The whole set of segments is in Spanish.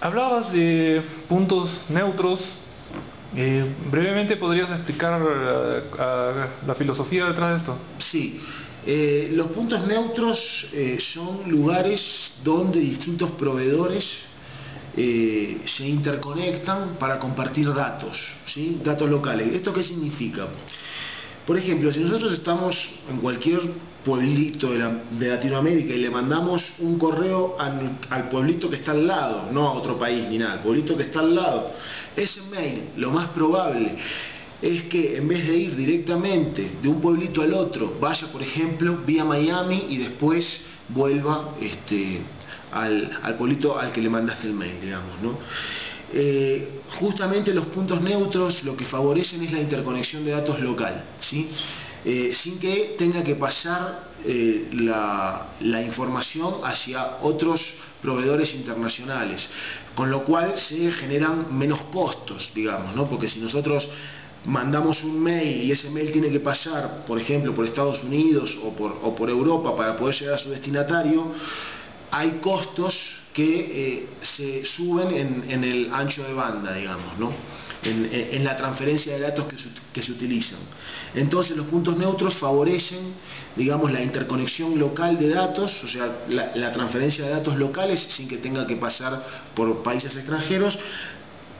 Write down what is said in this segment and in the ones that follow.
Hablabas de puntos neutros. Eh, brevemente podrías explicar eh, la filosofía detrás de esto. Sí. Eh, los puntos neutros son lugares donde distintos proveedores se interconectan para compartir datos, ¿sí? datos locales. ¿Esto qué significa? Por ejemplo, si nosotros estamos en cualquier pueblito de, Latinoamérica y le mandamos un correo al, pueblito que está al lado, no a otro país ni nada, al pueblito que está al lado, ese mail, lo más probable es que en vez de ir directamente de un pueblito al otro, vaya por ejemplo vía Miami y después vuelva este, al, al pueblito al que le mandaste el mail, digamos, ¿no? Eh, justamente los puntos neutros lo que favorecen es la interconexión de datos local, ¿sí? Eh, sin que tenga que pasar eh, la, información hacia otros proveedores internacionales, con lo cual se generan menos costos, digamos, ¿no? porque si nosotros mandamos un mail y ese mail tiene que pasar, por ejemplo, por Estados Unidos o por, o por Europa para poder llegar a su destinatario, hay costos que eh, se suben en, el ancho de banda, digamos, ¿no? en, la transferencia de datos que se, utilizan. Entonces los puntos neutros favorecen, digamos, la interconexión local de datos, o sea, la transferencia de datos locales sin que tenga que pasar por países extranjeros,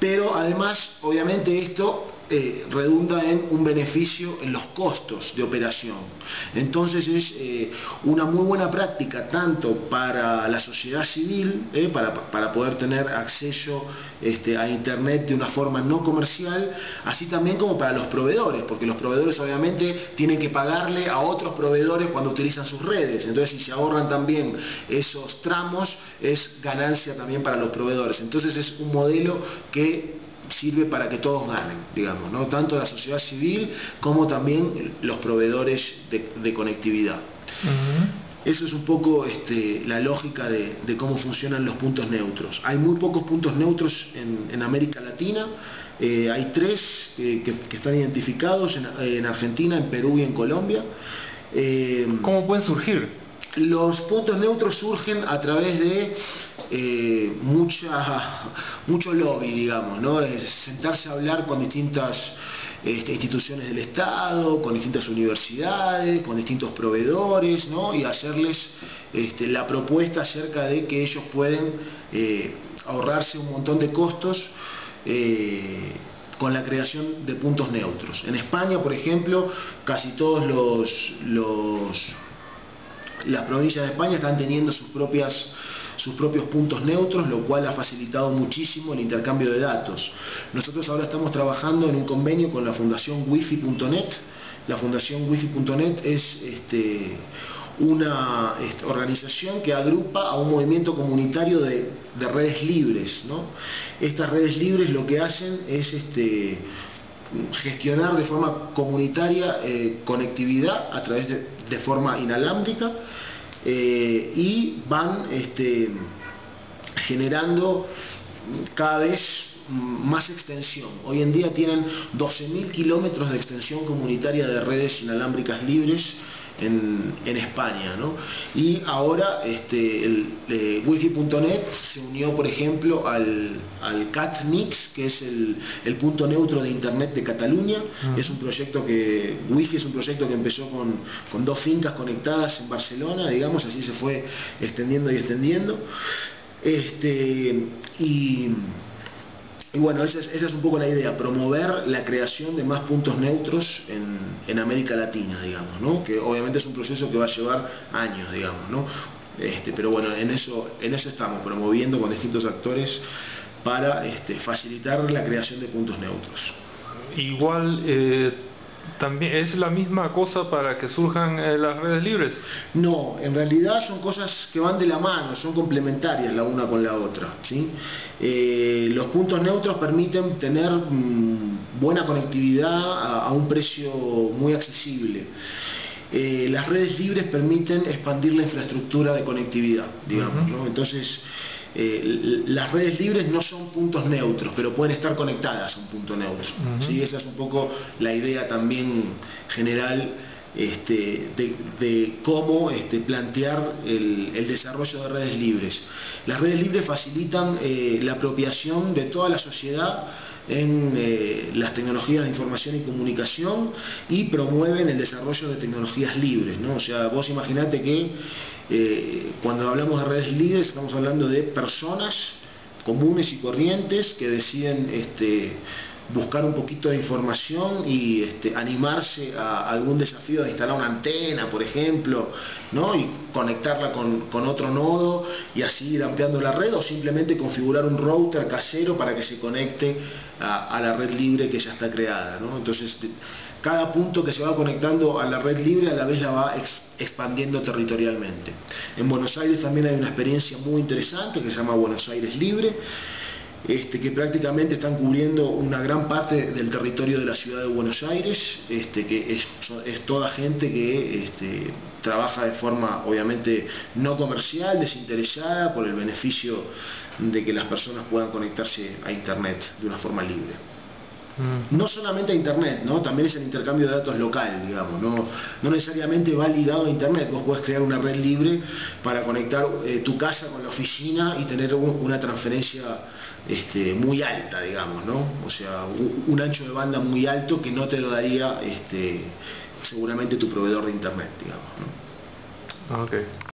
pero además, obviamente esto eh, redunda en un beneficio en los costos de operación. Entonces es eh, una muy buena práctica tanto para la sociedad civil, eh, para, poder tener acceso este, a Internet de una forma no comercial, así también como para los proveedores, porque los proveedores obviamente tienen que pagarle a otros proveedores cuando utilizan sus redes. Entonces si se ahorran también esos tramos, es ganancia también para los proveedores. Entonces es un modelo que sirve para que todos ganen, digamos, ¿no? tanto la sociedad civil como también los proveedores de, conectividad. Eso es un poco este, la lógica de, cómo funcionan los puntos neutros. Hay muy pocos puntos neutros en, América Latina, eh, hay tres eh, que, están identificados en, Argentina, en Perú y en Colombia. Eh, ¿Cómo pueden surgir? Los puntos neutros surgen a través de eh, mucha, mucho lobby, digamos, ¿no? sentarse a hablar con distintas este, instituciones del Estado, con distintas universidades, con distintos proveedores, ¿no? y hacerles este, la propuesta acerca de que ellos pueden eh, ahorrarse un montón de costos eh, con la creación de puntos neutros. En España, por ejemplo, casi todos los, los las provincias de España están teniendo sus propias sus propios puntos neutros, lo cual ha facilitado muchísimo el intercambio de datos. Nosotros ahora estamos trabajando en un convenio con la Fundación Wifi.net. La Fundación Wifi.net es este, una este, organización que agrupa a un movimiento comunitario de, redes libres. Estas redes libres lo que hacen es este, gestionar de forma comunitaria eh, conectividad a través de, de forma inalámbrica eh, y van este, generando cada vez más extensión. Hoy en día tienen 12.000 kilómetros de extensión comunitaria de redes inalámbricas libres en, España. ¿no? Y ahora este, el eh, wifi.net se unió, por ejemplo, al, al CatNix, que es el, punto neutro de Internet de Cataluña. Ah. Es un proyecto que, Wifi es un proyecto que empezó con, con dos fincas conectadas en Barcelona, digamos, así se fue extendiendo y extendiendo. Este, y y bueno, esa es, esa es, un poco la idea, promover la creación de más puntos neutros en, en, América Latina, digamos, ¿no? Que obviamente es un proceso que va a llevar años, digamos, ¿no? Este, pero bueno, en eso, en eso estamos, promoviendo con distintos actores para este, facilitar la creación de puntos neutros. Igual eh, también es la misma cosa para que surjan eh, las redes libres. No, en realidad son cosas que van de la mano, son complementarias la una con la otra. ¿sí? Eh, los puntos neutros permiten tener mm, buena conectividad a, un precio muy accesible. Eh, las redes libres permiten expandir la infraestructura de conectividad, digamos. ¿no? Entonces, eh, las redes libres no son puntos neutros, pero pueden estar conectadas a un punto neutro. Esa es un poco la idea también general este, de, cómo este, plantear el, desarrollo de redes libres. Las redes libres facilitan eh, la apropiación de toda la sociedad en eh, las tecnologías de información y comunicación y promueven el desarrollo de tecnologías libres. ¿no? O sea, vos imaginate que eh, cuando hablamos de redes libres estamos hablando de personas comunes y corrientes que deciden este, buscar un poquito de información y este, animarse a algún desafío de instalar una antena, por ejemplo, ¿no? y conectarla con, otro nodo y así ir ampliando la red o simplemente configurar un router casero para que se conecte a, la red libre que ya está creada. Entonces, cada punto que se va conectando a la red libre a la vez la va expandiendo territorialmente. En Buenos Aires también hay una experiencia muy interesante que se llama Buenos Aires Libre este, que prácticamente están cubriendo una gran parte del territorio de la ciudad de Buenos Aires, este, que es, toda gente que este, trabaja de forma obviamente no comercial, desinteresada por el beneficio de que las personas puedan conectarse a Internet de una forma libre. Mm. No solamente a Internet, ¿no? también es el intercambio de datos local, digamos, no, no necesariamente va ligado a Internet, vos podés crear una red libre para conectar eh, tu casa con la oficina y tener una transferencia este, muy alta, digamos, ¿no? o sea, un, ancho de banda muy alto que no te lo daría este, seguramente tu proveedor de Internet, digamos. ¿no? Okay.